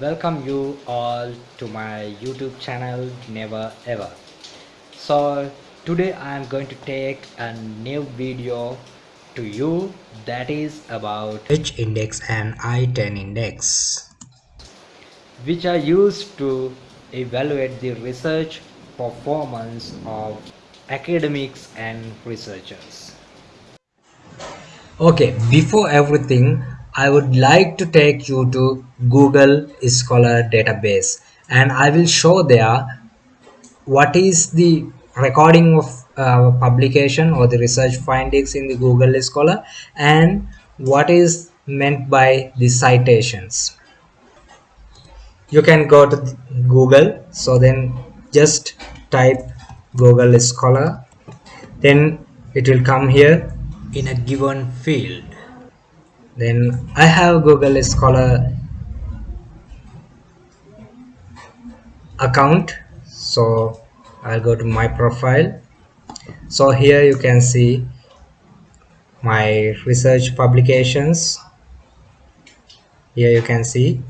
welcome you all to my YouTube channel Never Ever. So today I am going to take a new video to you that is about H index and I-10 index which are used to evaluate the research performance of academics and researchers. Okay, before everything, I would like to take you to Google Scholar database and I will show there what is the recording of uh, publication or the research findings in the Google Scholar and what is meant by the citations. You can go to Google so then just type Google Scholar then it will come here in a given field then I have Google Scholar account. So I'll go to my profile. So here you can see my research publications. Here you can see.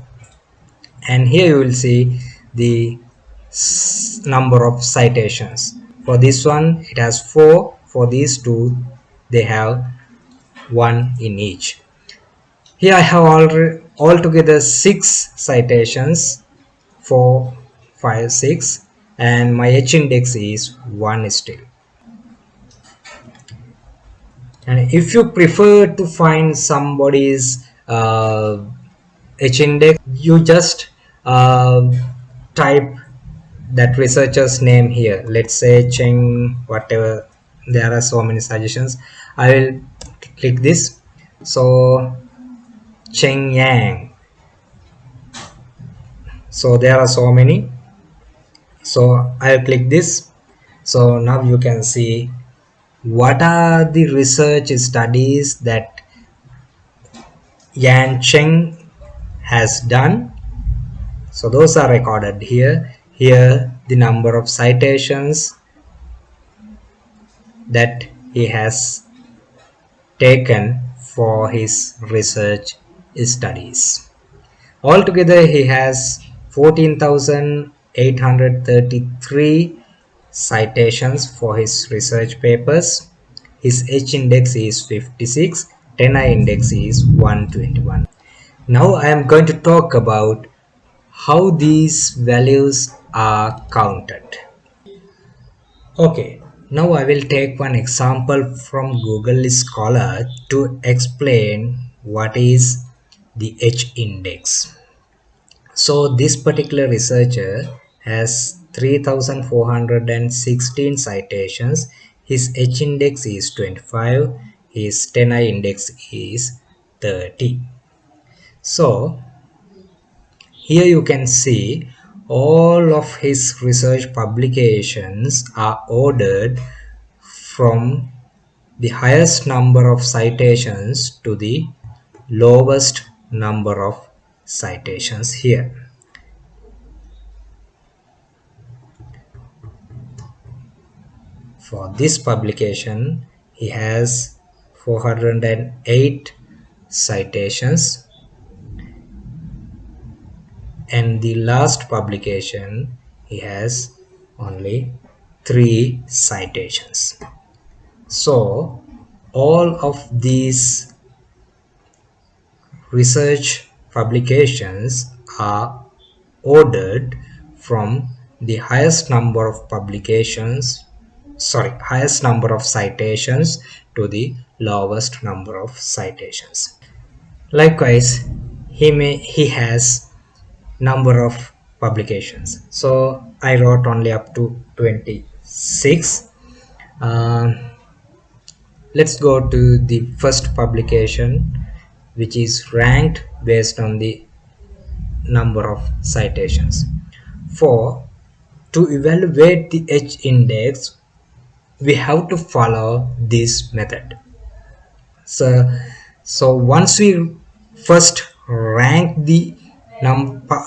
And here you will see the number of citations. For this one it has four. For these two they have one in each here I have already altogether six citations four five six and my H index is one still. And if you prefer to find somebody's uh, H index you just uh, type that researcher's name here. Let's say Cheng whatever there are so many suggestions. I will click this. So Cheng Yang. So there are so many. So I'll click this. So now you can see what are the research studies that Yan Cheng has done. So those are recorded here. Here the number of citations that he has taken for his research studies. Altogether, he has 14,833 citations for his research papers. His H index is 56, 10I index is 121. Now I am going to talk about how these values are counted. Okay, now I will take one example from Google Scholar to explain what is the H index. So this particular researcher has 3416 citations. His H index is 25. His 10I index is 30. So here you can see all of his research publications are ordered from the highest number of citations to the lowest number of citations here. For this publication, he has 408 citations and the last publication he has only three citations so all of these research publications are ordered from the highest number of publications sorry highest number of citations to the lowest number of citations. Likewise he may he has number of publications. So i wrote only up to 26 uh, let's go to the first publication which is ranked based on the number of citations. For to evaluate the h index we have to follow this method. So so once we first rank the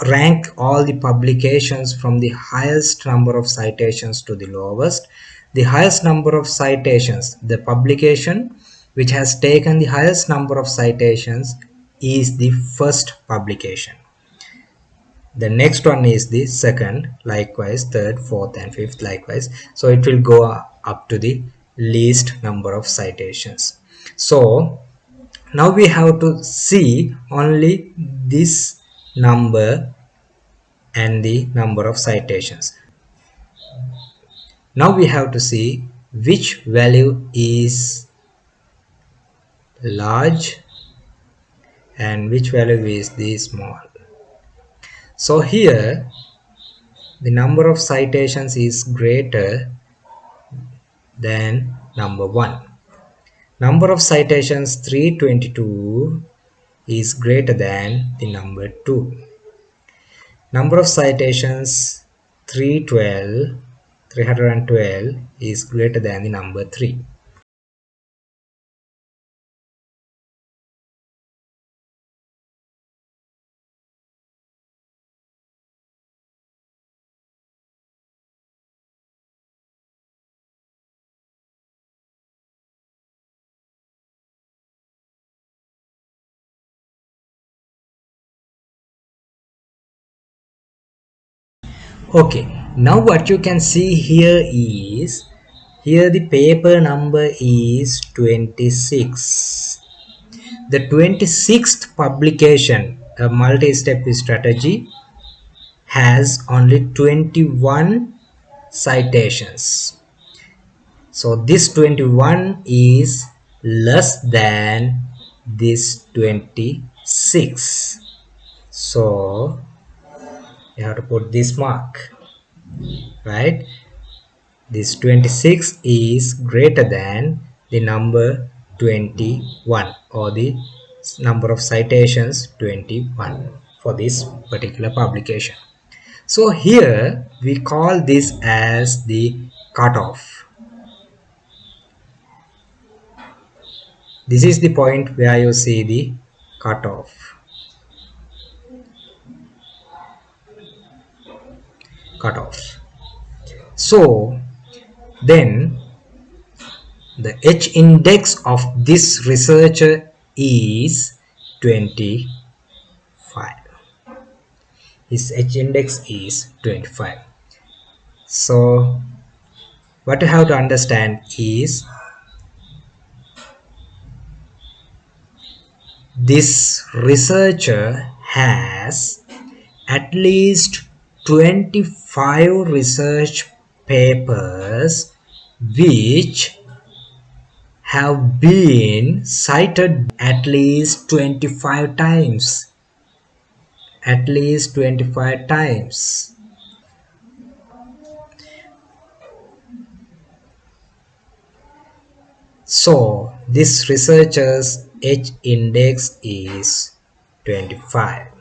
rank all the publications from the highest number of citations to the lowest the highest number of citations the publication which has taken the highest number of citations is the first publication. The next one is the second likewise third fourth and fifth likewise. So it will go up to the least number of citations. So now we have to see only this number and the number of citations. Now we have to see which value is large and which value is the small. So here the number of citations is greater than number 1 number of citations 322 is greater than the number 2 number of citations 312 312 is greater than the number 3 okay. Now what you can see here is here the paper number is 26 the 26th publication a multi-step strategy has only 21 citations. So this 21 is less than this 26 so you have to put this mark right? This 26 is greater than the number 21 or the number of citations 21 for this particular publication. So here we call this as the cutoff. This is the point where you see the cutoff cutoff. So then the H index of this researcher is 25. His H index is 25. So what you have to understand is this researcher has at least 25 research papers which have been cited at least 25 times. At least 25 times. So this researcher's H index is 25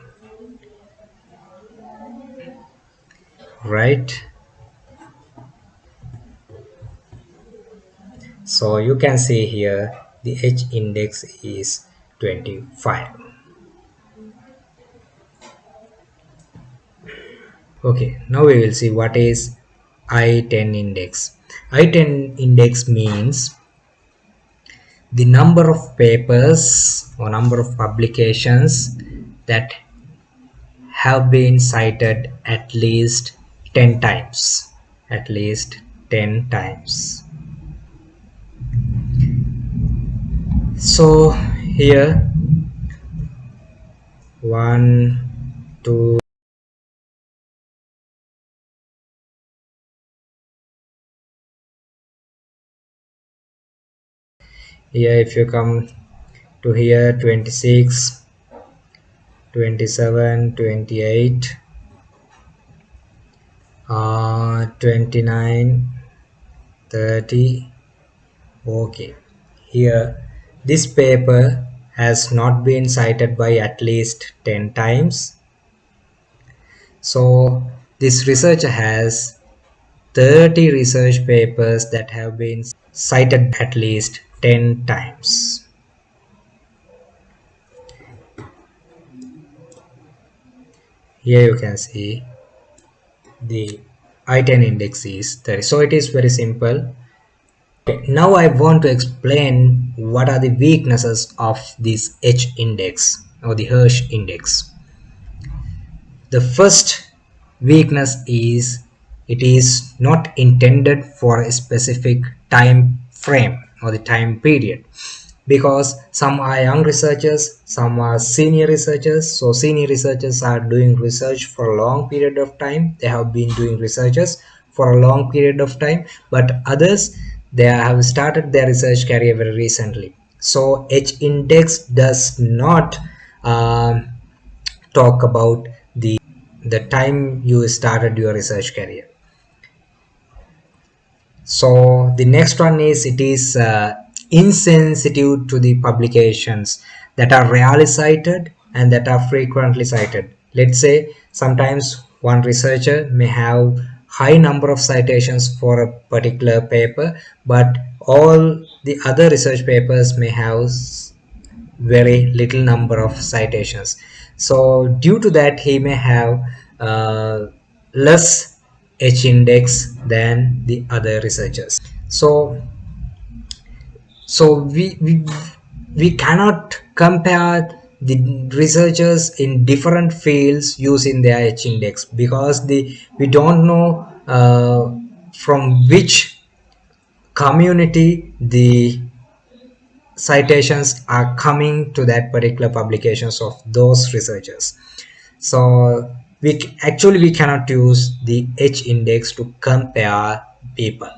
right? So you can see here the h index is 25 okay now we will see what is i10 index. I10 index means the number of papers or number of publications that have been cited at least 10 times. At least 10 times. So here one two here if you come to here 26 27 28 uh, 29 30 okay. Here this paper has not been cited by at least 10 times. So this researcher has 30 research papers that have been cited at least 10 times. Here you can see the i10 index is 30 so it is very simple. Okay, now i want to explain what are the weaknesses of this h index or the hirsch index. The first weakness is it is not intended for a specific time frame or the time period because some are young researchers some are senior researchers. So senior researchers are doing research for a long period of time. They have been doing researches for a long period of time. But others they have started their research career very recently. So h index does not um, talk about the the time you started your research career. So the next one is it is uh, insensitive to the publications that are rarely cited and that are frequently cited. Let's say sometimes one researcher may have high number of citations for a particular paper but all the other research papers may have very little number of citations. So due to that he may have uh, less h index than the other researchers. So so we we, we cannot compare the researchers in different fields using their h index because the we don't know uh, from which community the citations are coming to that particular publications of those researchers. So we actually we cannot use the h index to compare people.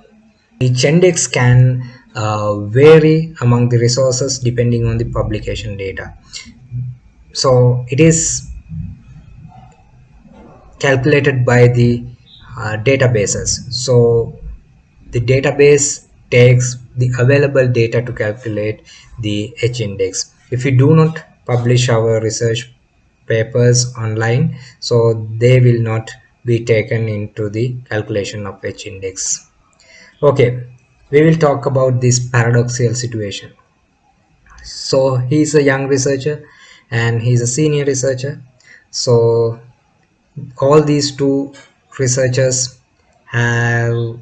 H index can uh, vary among the resources depending on the publication data. So it is calculated by the uh, databases. So the database takes the available data to calculate the h index. If we do not publish our research papers online so they will not be taken into the calculation of h index. Okay we will talk about this paradoxical situation. So he's a young researcher and he's a senior researcher. So all these two researchers have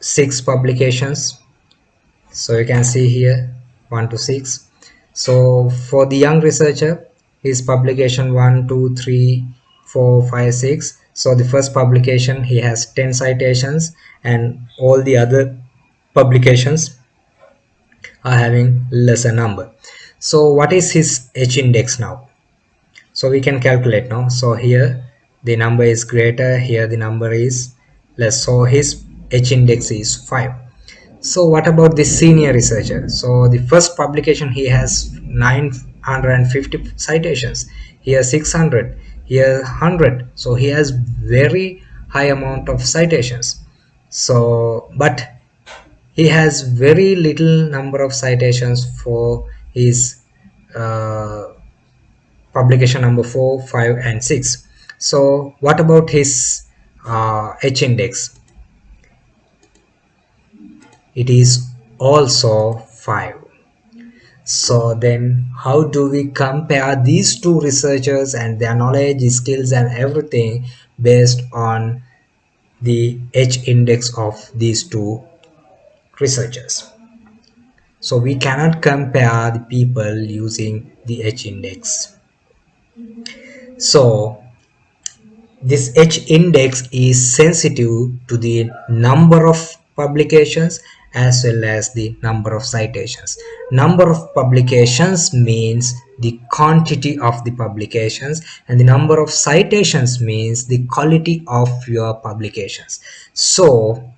six publications. So you can see here one to six. So for the young researcher his publication one two three four five six. So the first publication he has 10 citations and all the other publications are having lesser number. So what is his h index now? So we can calculate now. So here the number is greater here the number is less. So his h index is 5 so what about the senior researcher? So the first publication he has 950 citations. Here 600 here 100 so he has very high amount of citations. So but he has very little number of citations for his uh, publication number 4 5 and 6 so what about his uh, h index? It is also 5 so then how do we compare these two researchers and their knowledge skills and everything based on the h index of these two researchers. So we cannot compare the people using the h index. So this h index is sensitive to the number of publications as well as the number of citations. Number of publications means the quantity of the publications and the number of citations means the quality of your publications. So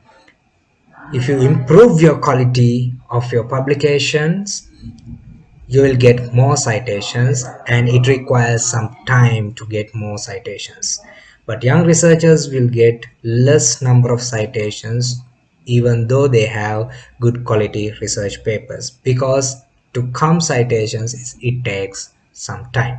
if you improve your quality of your publications you will get more citations and it requires some time to get more citations. But young researchers will get less number of citations even though they have good quality research papers because to come citations it takes some time